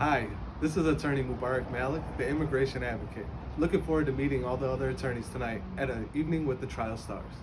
Hi, this is attorney Mubarak Malik, the immigration advocate. Looking forward to meeting all the other attorneys tonight at an evening with the trial stars.